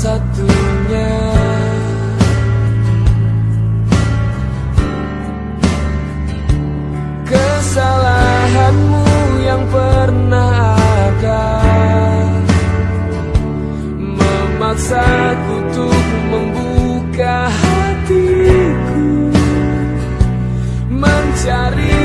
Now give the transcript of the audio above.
satunya. Kesalahanmu yang pernah ada. Memaksa untuk membuka hatiku. Mencari